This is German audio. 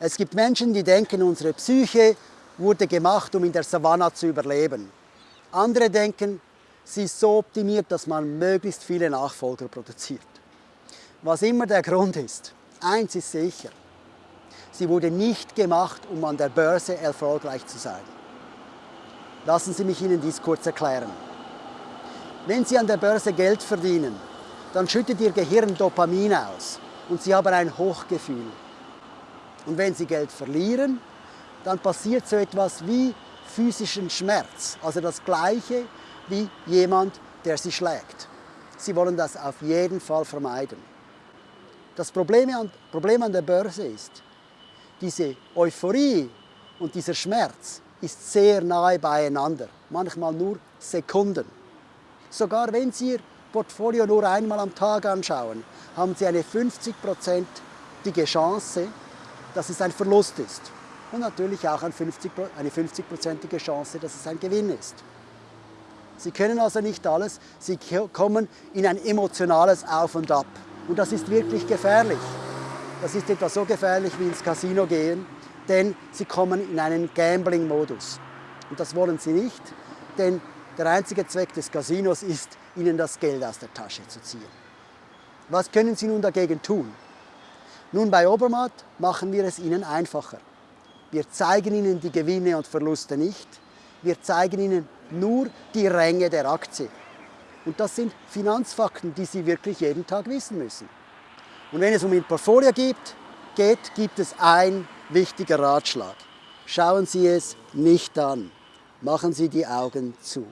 Es gibt Menschen, die denken, unsere Psyche wurde gemacht, um in der Savanne zu überleben. Andere denken, sie ist so optimiert, dass man möglichst viele Nachfolger produziert. Was immer der Grund ist, eins ist sicher, sie wurde nicht gemacht, um an der Börse erfolgreich zu sein. Lassen Sie mich Ihnen dies kurz erklären. Wenn Sie an der Börse Geld verdienen, dann schüttet Ihr Gehirn Dopamin aus und Sie haben ein Hochgefühl. Und wenn Sie Geld verlieren, dann passiert so etwas wie physischen Schmerz, also das Gleiche wie jemand, der Sie schlägt. Sie wollen das auf jeden Fall vermeiden. Das Problem an, Problem an der Börse ist, diese Euphorie und dieser Schmerz ist sehr nahe beieinander, manchmal nur Sekunden. Sogar wenn Sie Ihr Portfolio nur einmal am Tag anschauen, haben Sie eine 50-prozentige Chance, dass es ein Verlust ist. Und natürlich auch eine 50-prozentige Chance, dass es ein Gewinn ist. Sie können also nicht alles, Sie kommen in ein emotionales Auf und Ab. Und das ist wirklich gefährlich. Das ist etwa so gefährlich wie ins Casino gehen, denn Sie kommen in einen Gambling-Modus. Und das wollen Sie nicht, denn der einzige Zweck des Casinos ist, Ihnen das Geld aus der Tasche zu ziehen. Was können Sie nun dagegen tun? Nun, bei Obermatt machen wir es Ihnen einfacher. Wir zeigen Ihnen die Gewinne und Verluste nicht. Wir zeigen Ihnen nur die Ränge der Aktie. Und das sind Finanzfakten, die Sie wirklich jeden Tag wissen müssen. Und wenn es um Ihr Portfolio geht, geht, gibt es ein wichtiger Ratschlag. Schauen Sie es nicht an. Machen Sie die Augen zu.